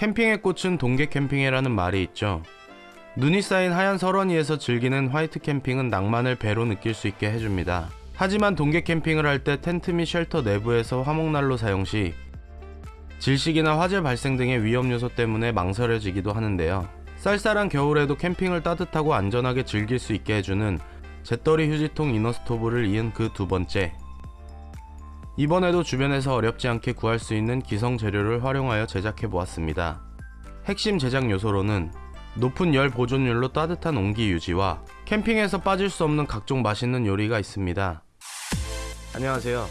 캠핑의 꽃은 동계 캠핑이라는 말이 있죠. 눈이 쌓인 하얀 설원 위에서 즐기는 화이트 캠핑은 낭만을 배로 느낄 수 있게 해줍니다. 하지만 동계 캠핑을 할 때 텐트 및 shelter 내부에서 화목난로 사용 시 질식이나 화재 발생 등의 위험 요소 때문에 망설여지기도 하는데요. 쌀쌀한 겨울에도 캠핑을 따뜻하고 안전하게 즐길 수 있게 해주는 재떨이 휴지통 inner stove를 이은 그 두 번째. 이번에도 주변에서 어렵지 않게 구할 수 있는 기성 재료를 활용하여 제작해 보았습니다. 핵심 제작 요소로는 높은 열 보존율로 따뜻한 온기 유지와 캠핑에서 빠질 수 없는 각종 맛있는 요리가 있습니다. 안녕하세요.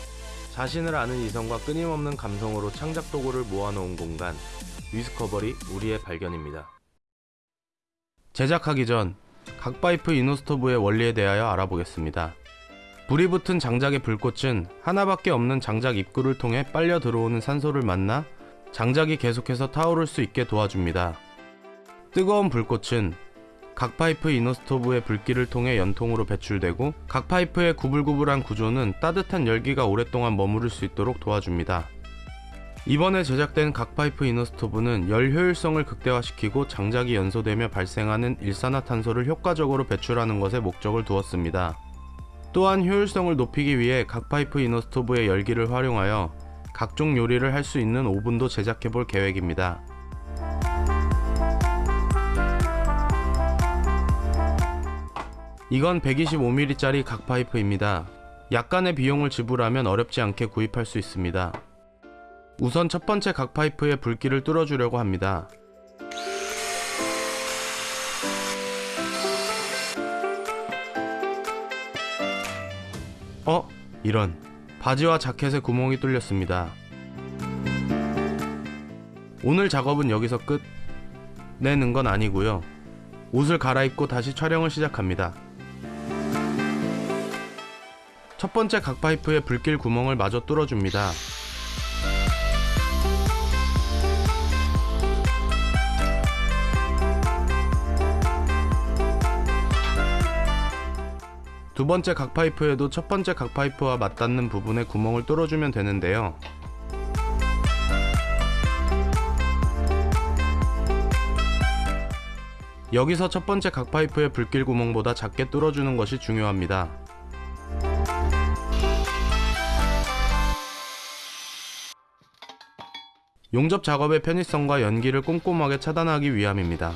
자신을 아는 이성과 끊임없는 감성으로 창작 도구를 모아놓은 공간 위스커버리 우리의 발견입니다. 제작하기 전 각파이프 이노스토브의 원리에 대하여 알아보겠습니다. 불이 붙은 장작의 불꽃은 하나밖에 없는 장작 입구를 통해 빨려 들어오는 산소를 만나 장작이 계속해서 타오를 수 있게 도와줍니다. 뜨거운 불꽃은 각파이프 inner stove의 불길을 통해 연통으로 배출되고 각파이프의 구불구불한 구조는 따뜻한 열기가 오랫동안 머무를 수 있도록 도와줍니다. 이번에 제작된 각파이프 inner stove는 열 효율성을 극대화시키고 장작이 연소되며 발생하는 일산화탄소를 효과적으로 배출하는 것에 목적을 두었습니다. 또한 효율성을 높이기 위해 각 파이프 이너스토브의 열기를 활용하여 각종 요리를 할 수 있는 오븐도 제작해 볼 계획입니다. 이건 125mm짜리 각 파이프입니다. 약간의 비용을 지불하면 어렵지 않게 구입할 수 있습니다. 우선 첫 번째 각 파이프의 불길을 뚫어주려고 합니다. 어? 이런. 바지와 자켓에 구멍이 뚫렸습니다. 오늘 작업은 여기서 끝. 내는 건 아니고요. 옷을 갈아입고 다시 촬영을 시작합니다. 첫 번째 각 파이프의 불길 구멍을 마저 뚫어줍니다. 두 번째 각 파이프에도 첫 번째 각 파이프와 맞닿는 부분에 구멍을 뚫어주면 되는데요. 여기서 첫 번째 각 파이프의 불길 구멍보다 작게 뚫어주는 것이 중요합니다. 용접 작업의 편의성과 연기를 꼼꼼하게 차단하기 위함입니다.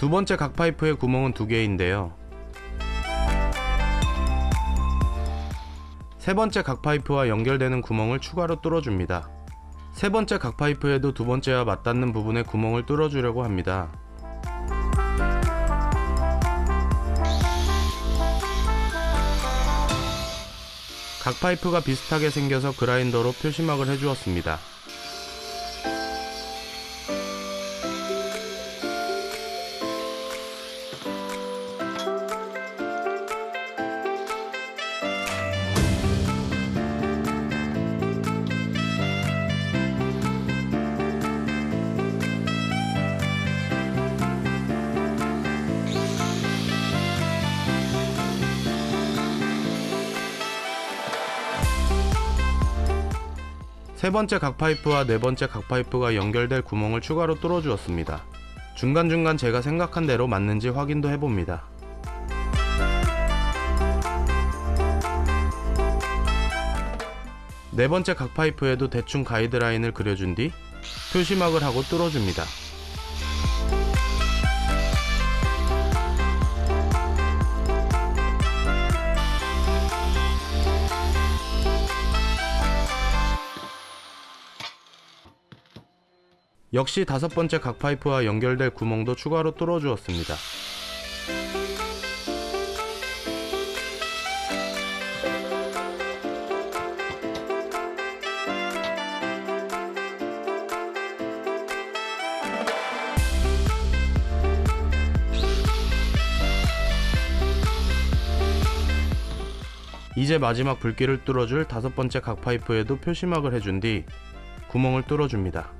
두 번째 각 파이프의 구멍은 두 개인데요. 세 번째 각 파이프와 연결되는 구멍을 추가로 뚫어줍니다. 세 번째 각 파이프에도 두 번째와 맞닿는 부분에 구멍을 뚫어주려고 합니다. 각 파이프가 비슷하게 생겨서 그라인더로 표시막을 해주었습니다. 세 번째 각 파이프와 네 번째 각 파이프가 연결될 구멍을 추가로 뚫어 주었습니다. 중간중간 제가 생각한 대로 맞는지 확인도 해봅니다. 네 번째 각 파이프에도 대충 가이드라인을 그려준 뒤 표시막을 하고 뚫어줍니다. 역시 다섯 번째 각 파이프와 연결될 구멍도 추가로 뚫어 주었습니다. 이제 마지막 불길을 뚫어줄 다섯 번째 각 파이프에도 표시막을 해준 뒤 구멍을 뚫어줍니다.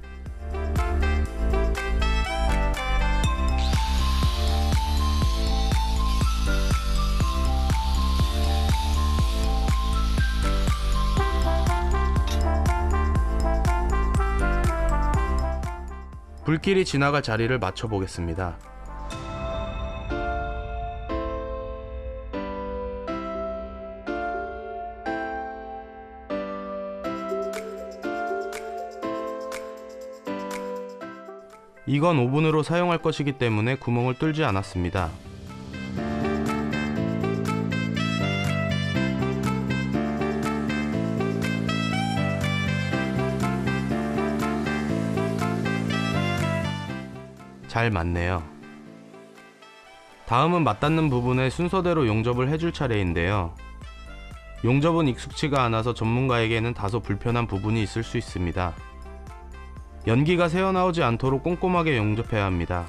불길이 지나갈 자리를 맞춰 보겠습니다. 이건 오븐으로 사용할 것이기 때문에 구멍을 뚫지 않았습니다. 잘 맞네요. 다음은 맞닿는 부분에 순서대로 용접을 해줄 차례인데요. 용접은 익숙치가 않아서 전문가에게는 다소 불편한 부분이 있을 수 있습니다. 연기가 새어나오지 않도록 꼼꼼하게 용접해야 합니다.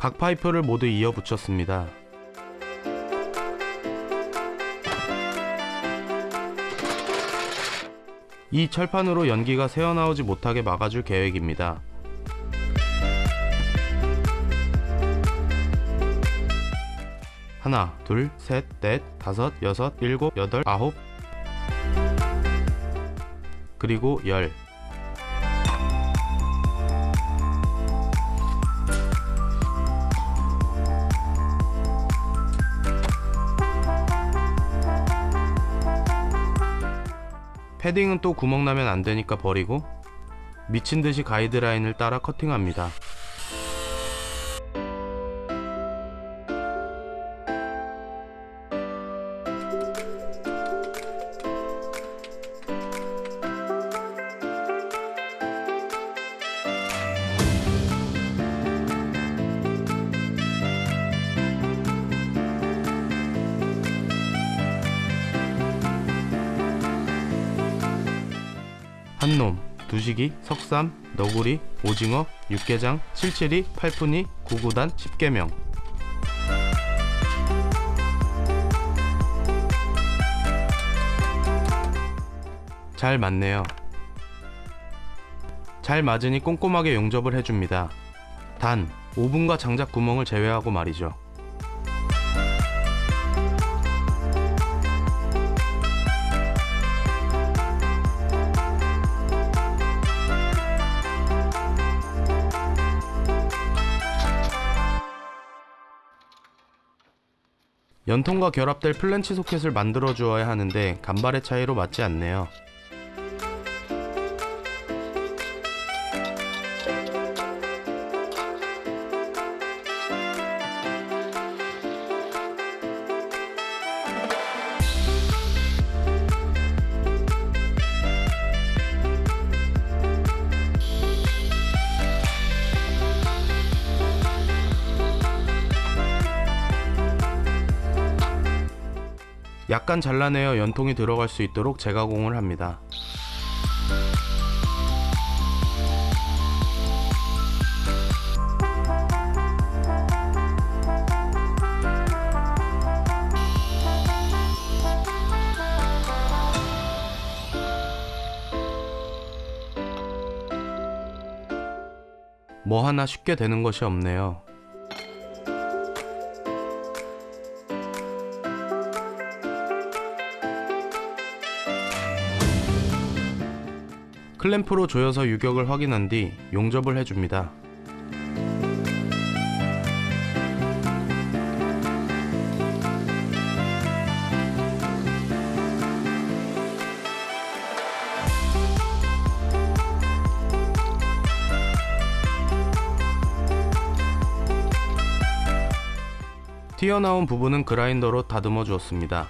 각 파이프를 모두 이어 붙였습니다. 이 철판으로 연기가 새어나오지 못하게 막아줄 계획입니다. 하나, 둘, 셋, 넷, 다섯, 여섯, 일곱, 여덟, 아홉, 그리고 열. 패딩은 또 구멍 나면 안 되니까 버리고 미친 듯이 가이드라인을 따라 커팅합니다. 두식이, 석삼, 너구리, 오징어, 육개장, 칠칠이, 팔푼이, 구구단, 십계명. 잘 맞네요. 잘 맞으니 꼼꼼하게 용접을 해줍니다. 단, 오븐과 장작 구멍을 제외하고 말이죠. 연통과 결합될 플랜치 소켓을 만들어 주어야 하는데 간발의 차이로 맞지 않네요. 약간 잘라내어 연통이 들어갈 수 있도록 재가공을 합니다. 뭐 하나 쉽게 되는 것이 없네요. 클램프로 조여서 유격을 확인한 뒤 용접을 해줍니다. 튀어나온 부분은 그라인더로 다듬어 주었습니다.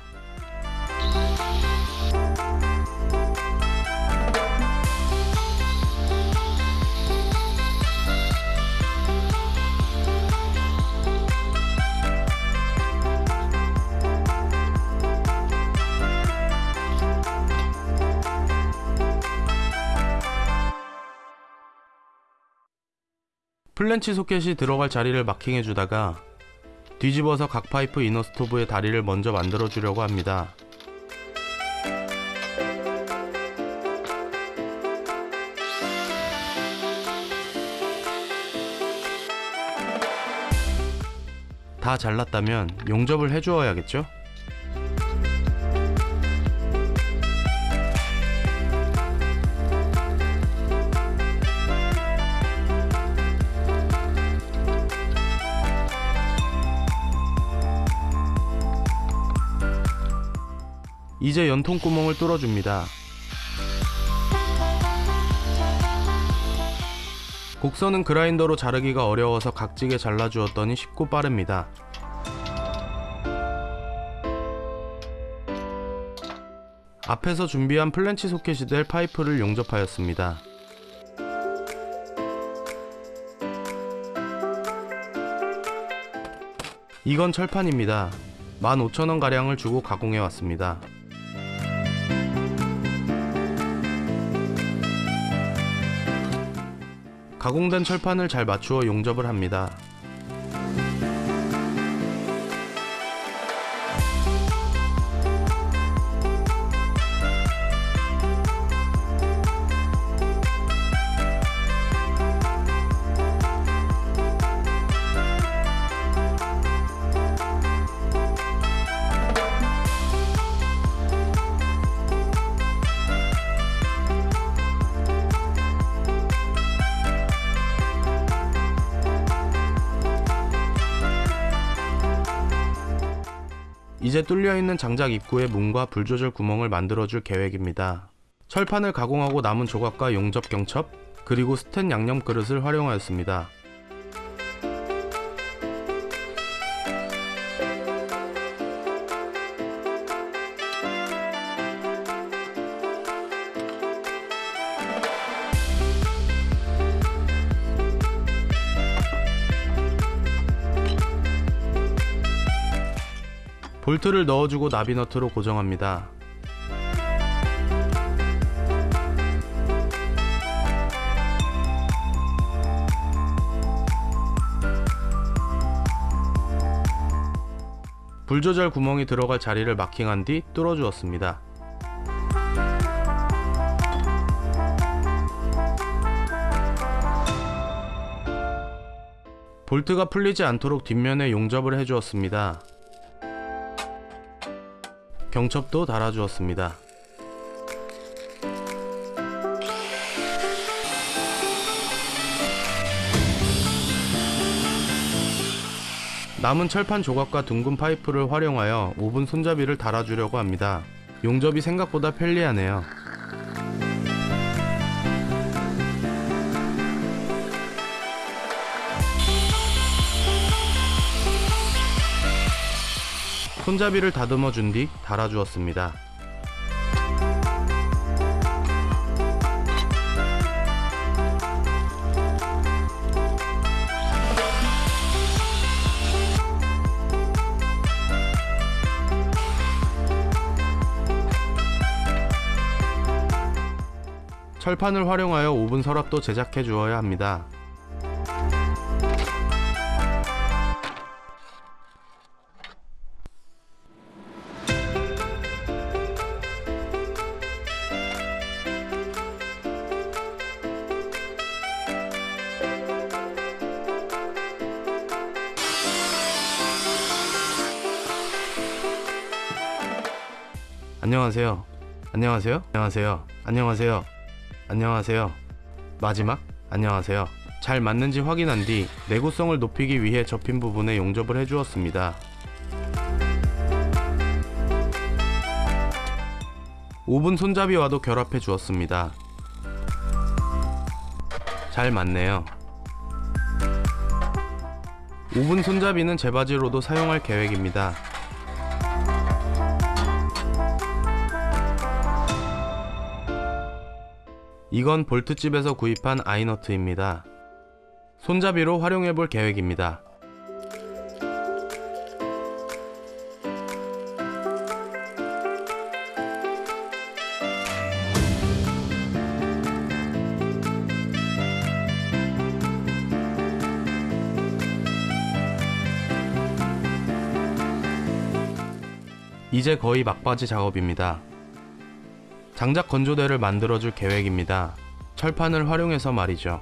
플랜지 소켓이 들어갈 자리를 마킹해 주다가 뒤집어서 각파이프 inner stove의 다리를 먼저 만들어 주려고 합니다. 다 잘랐다면 용접을 해주어야겠죠? 이제 연통 구멍을 뚫어줍니다. 곡선은 그라인더로 자르기가 어려워서 각지게 잘라주었더니 쉽고 빠릅니다. 앞에서 준비한 플랜지 소켓이 될 파이프를 용접하였습니다. 이건 철판입니다. 15,000원 가량을 주고 가공해 왔습니다. 가공된 철판을 잘 맞추어 용접을 합니다. 있는 장작 입구에 문과 불 조절 구멍을 만들어줄 계획입니다. 철판을 가공하고 남은 조각과 용접 경첩, 그리고 스텐 양념 그릇을 활용하였습니다. 볼트를 넣어주고 나비너트로 고정합니다. 불 조절 구멍이 들어갈 자리를 마킹한 뒤 뚫어주었습니다. 볼트가 풀리지 않도록 뒷면에 용접을 해주었습니다. 경첩도 달아주었습니다. 남은 철판 조각과 둥근 파이프를 활용하여 오븐 손잡이를 달아주려고 합니다. 용접이 생각보다 편리하네요. 손잡이를 다듬어 준 뒤 달아주었습니다. 철판을 활용하여 오븐 서랍도 제작해 주어야 합니다. 안녕하세요. 안녕하세요. 안녕하세요. 안녕하세요. 안녕하세요. 마지막 안녕하세요. 잘 맞는지 확인한 뒤 내구성을 높이기 위해 접힌 부분에 용접을 해주었습니다. 오븐 손잡이와도 결합해 주었습니다. 잘 맞네요. 오븐 손잡이는 제 바지로도 사용할 계획입니다. 이건 볼트집에서 구입한 아이너트입니다. 손잡이로 활용해볼 계획입니다. 이제 거의 막바지 작업입니다. 장작 건조대를 만들어줄 계획입니다. 철판을 활용해서 말이죠.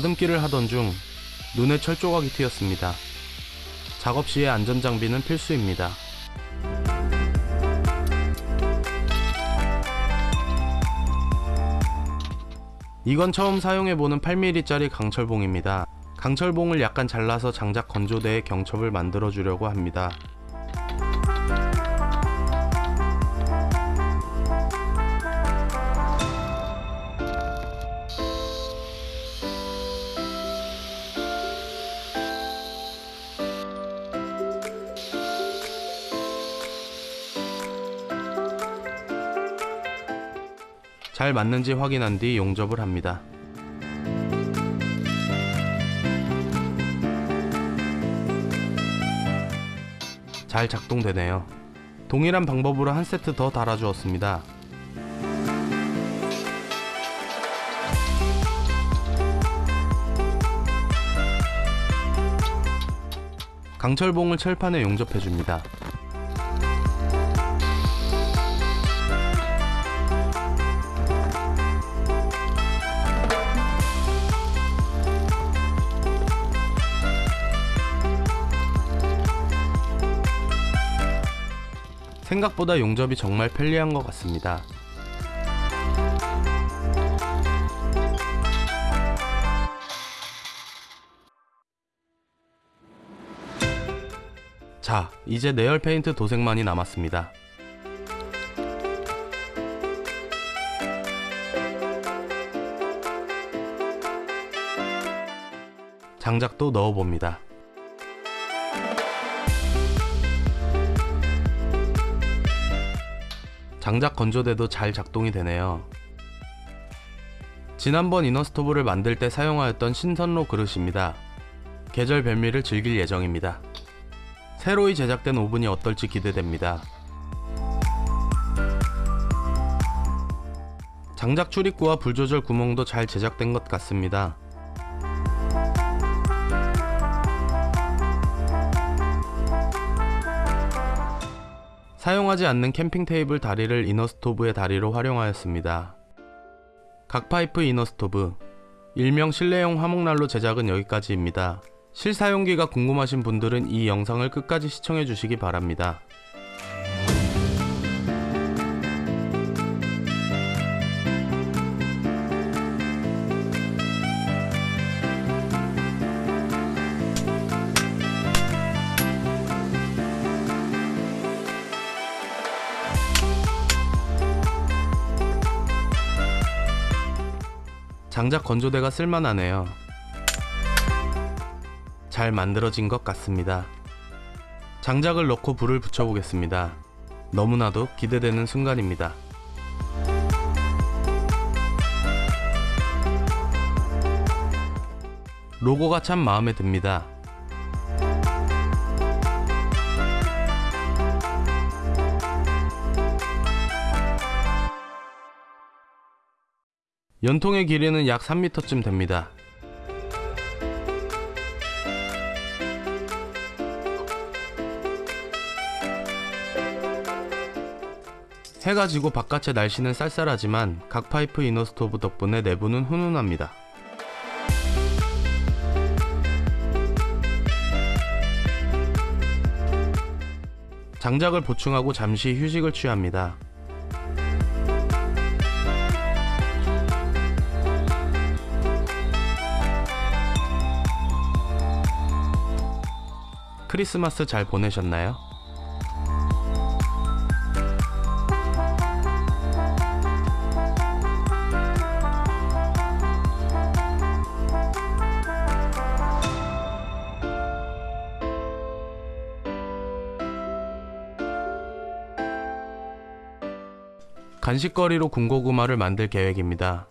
다듬기를 하던 중 눈에 철조각이 튀었습니다. 작업 시에 안전장비는 필수입니다. 이건 처음 사용해보는 8mm짜리 강철봉입니다. 강철봉을 약간 잘라서 장작 건조대에 경첩을 만들어 주려고 합니다. 잘 맞는지 확인한 뒤 용접을 합니다. 잘 작동되네요. 동일한 방법으로 한 세트 더 달아주었습니다. 강철봉을 철판에 용접해줍니다. 생각보다 용접이 정말 편리한 것 같습니다. 자, 이제 내열 페인트 도색만이 남았습니다. 장작도 넣어봅니다. 장작 건조대도 잘 작동이 되네요. 지난번 이너스토브를 만들 때 사용하였던 신선로 그릇입니다. 계절 별미를 즐길 예정입니다. 새로이 제작된 오븐이 어떨지 기대됩니다. 장작 출입구와 불 조절 구멍도 잘 제작된 것 같습니다. 사용하지 않는 캠핑 테이블 다리를 inner stove의 다리로 활용하였습니다. 각파이프 inner stove 일명 실내용 화목난로 제작은 여기까지입니다. 실사용기가 궁금하신 분들은 이 영상을 끝까지 시청해 주시기 바랍니다. 장작 건조대가 쓸만하네요. 잘 만들어진 것 같습니다. 장작을 넣고 불을 붙여보겠습니다. 너무나도 기대되는 순간입니다. 로고가 참 마음에 듭니다. 연통의 길이는 약 3m쯤 됩니다. 해가 지고 바깥의 날씨는 쌀쌀하지만 각 파이프 inner stove 덕분에 내부는 훈훈합니다. 장작을 보충하고 잠시 휴식을 취합니다. 크리스마스 잘 보내셨나요? 간식거리로 군고구마를 만들 계획입니다.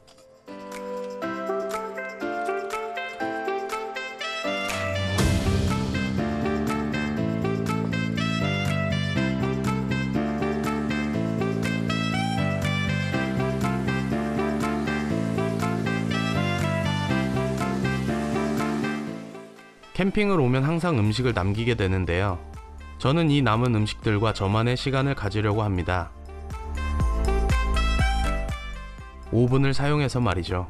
캠핑을 오면 항상 음식을 남기게 되는데요. 저는 이 남은 음식들과 저만의 시간을 가지려고 합니다. 오븐을 사용해서 말이죠.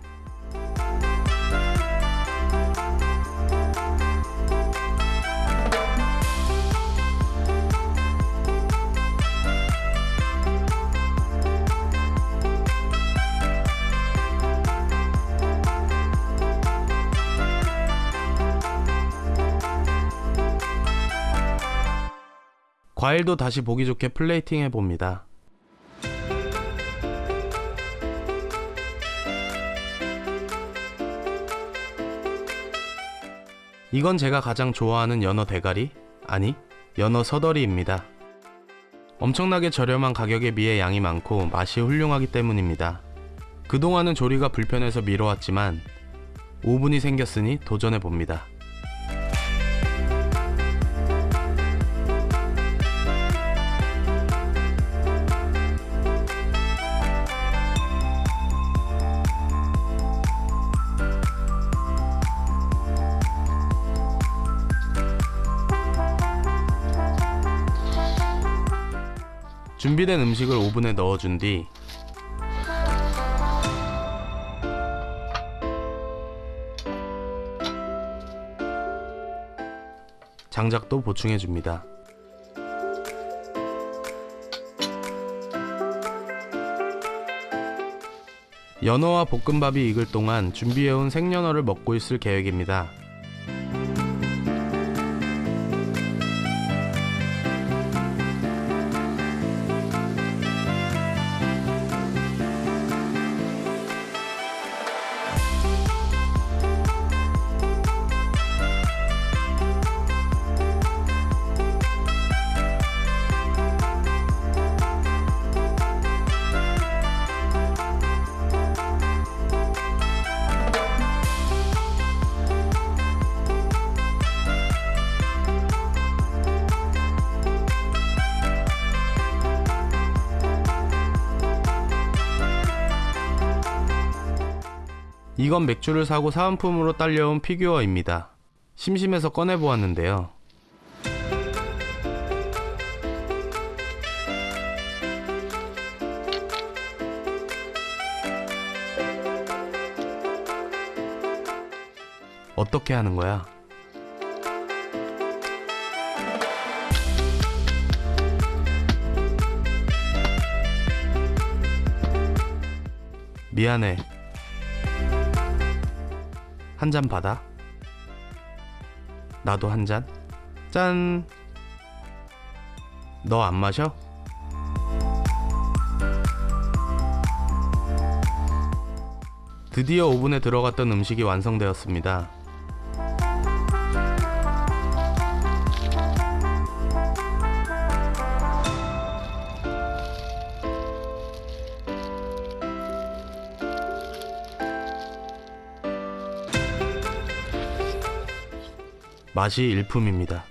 과일도 다시 보기 좋게 플레이팅 해봅니다. 이건 제가 가장 좋아하는 연어 대가리? 아니, 연어 서더리입니다. 엄청나게 저렴한 가격에 비해 양이 많고 맛이 훌륭하기 때문입니다. 그동안은 조리가 불편해서 미뤄왔지만 오븐이 생겼으니 도전해봅니다. 준비된 음식을 오븐에 넣어준 뒤 장작도 보충해줍니다. 연어와 볶음밥이 익을 동안 준비해온 생연어를 먹고 있을 계획입니다. 이건 맥주를 사고 사은품으로 딸려온 피규어입니다. 심심해서 꺼내보았는데요. 어떻게 하는 거야? 미안해. 한 잔 받아. 나도 한 잔. 짠. 너 안 마셔? 드디어 오븐에 들어갔던 음식이 완성되었습니다. 맛이 일품입니다.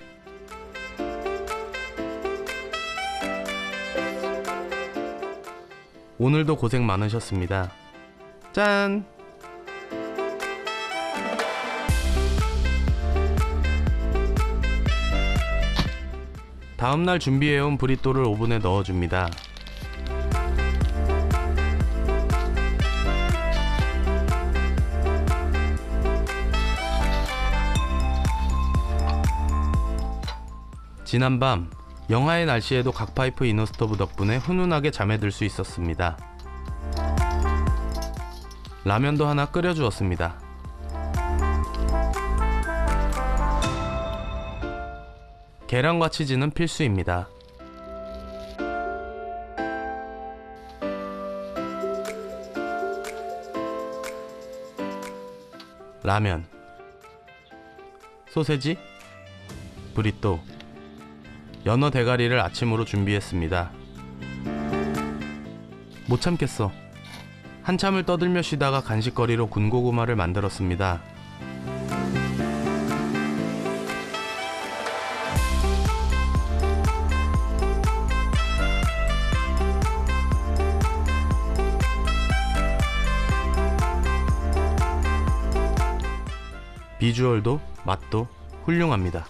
오늘도 고생 많으셨습니다. 짠! 다음날 준비해온 브리또를 오븐에 넣어줍니다. 지난밤 영하의 날씨에도 각파이프 이너스토브 덕분에 훈훈하게 잠에 들 수 있었습니다. 라면도 하나 끓여주었습니다. 계란과 치즈는 필수입니다. 라면, 소세지, 브리또, 연어 대가리를 아침으로 준비했습니다. 못 참겠어. 한참을 떠들며 쉬다가 간식거리로 군고구마를 만들었습니다. 비주얼도 맛도 훌륭합니다.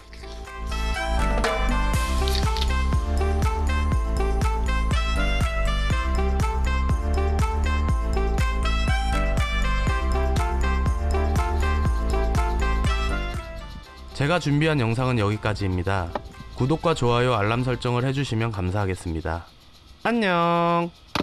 제가 준비한 영상은 여기까지입니다. 구독과 좋아요, 알람 설정을 해주시면 감사하겠습니다. 안녕!